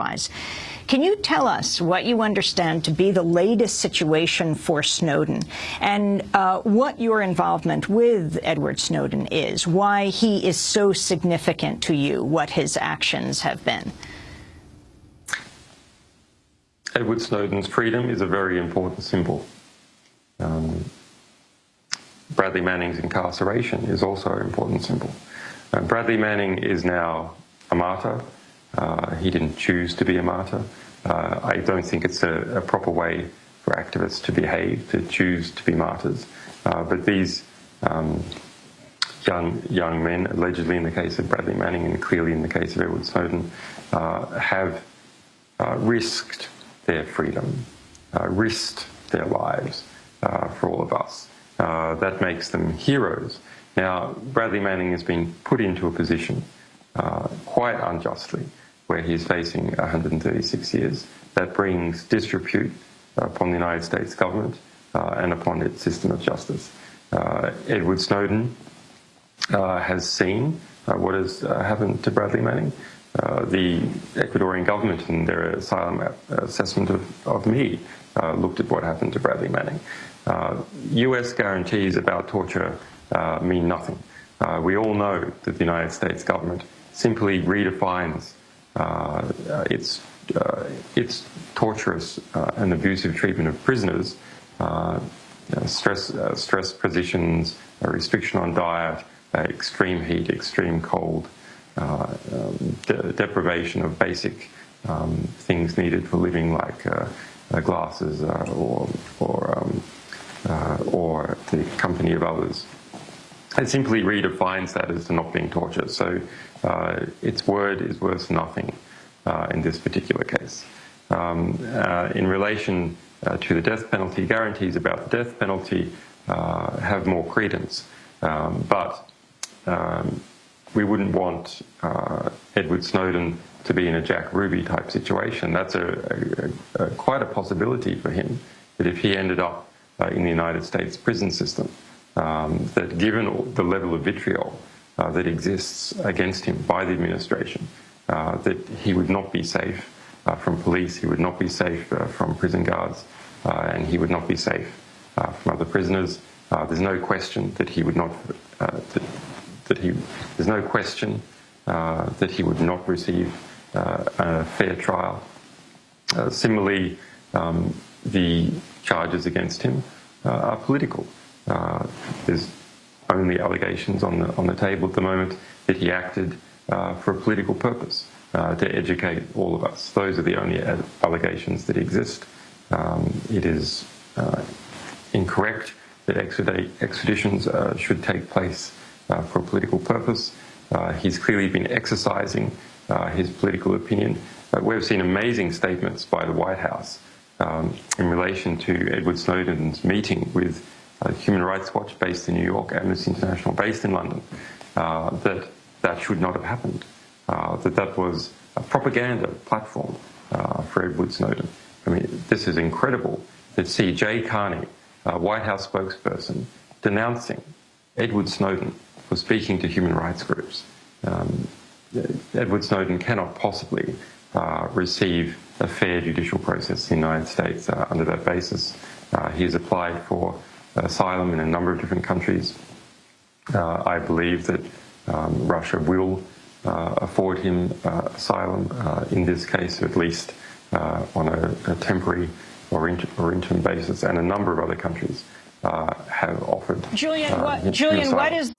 otherwise. Can you tell us what you understand to be the latest situation for Snowden and uh, what your involvement with Edward Snowden is, why he is so significant to you, what his actions have been? Edward Snowden's freedom is a very important symbol. Um, Bradley Manning's incarceration is also an important symbol. Uh, Bradley Manning is now a martyr. Uh, he didn't choose to be a martyr. Uh, I don't think it's a, a, proper way for activists to behave, to choose to be martyrs. Uh, but these um, young, young men, allegedly in the case of Bradley Manning and clearly in the case of Edward Snowden, uh, have uh, risked their freedom, risked their lives for all of us. That makes them heroes. Now, Bradley Manning has been put into a position, quite unjustly, where he's facing 136 years. That brings disrepute upon the United States government uh, and upon its system of justice. Uh, Edward Snowden uh, has seen what has happened to Bradley Manning. the Ecuadorian government in their asylum assessment of, of me looked at what happened to Bradley Manning. Uh, US guarantees about torture uh, mean nothing. Uh, we all know that the United States government simply redefines uh, its, uh, its torturous uh, and abusive treatment of prisoners, stress, stress positions, restriction on diet, extreme heat, extreme cold, um, de deprivation of basic um, things needed for living like glasses or, or um, uh, or the company of others. It simply redefines that as not being torture. So uh, its word is worth nothing uh, in this particular case. Um, uh, in relation uh, to the death penalty, guarantees about the death penalty uh, have more credence. Um, but um, we wouldn't want Edward Snowden to be in a Jack Ruby type situation. That's a, a, a, quite a possibility for him that if he ended up uh, in the United States prison system. Um, that given the level of vitriol uh, that exists against him by the administration, uh, that he would not be safe from police, he would not be safe from prison guards, and he would not be safe from other prisoners. there's no question that he would not, that, that, he, there's no question that he would not receive a fair trial. similarly, um, the charges against him uh, are political. Uh, there's only allegations on the on the table at the moment that he acted uh, for a political purpose to educate all of us. Those are the only allegations that exist. Um, it is incorrect that extraditions should take place for a political purpose. he's clearly been exercising his political opinion. we've seen amazing statements by the White House um, in relation to Edward Snowden's meeting with uh, Human Rights Watch based in New York, Amnesty International based in London, uh, that that should not have happened, uh, that that was a propaganda platform uh, for Edward Snowden. I mean, this is incredible to see Jay Carney, a White House spokesperson, denouncing Edward Snowden for speaking to human rights groups. Um, Edward Snowden cannot possibly uh, receive a fair judicial process in the United States uh, under that basis. Uh, he has applied for asylum in a number of different countries. Uh, I believe that um, Russia will uh, afford him uh, asylum in this case, at least on a, a, temporary or, inter or, interim basis, and a number of other countries have offered. Julian, what, Julian, what is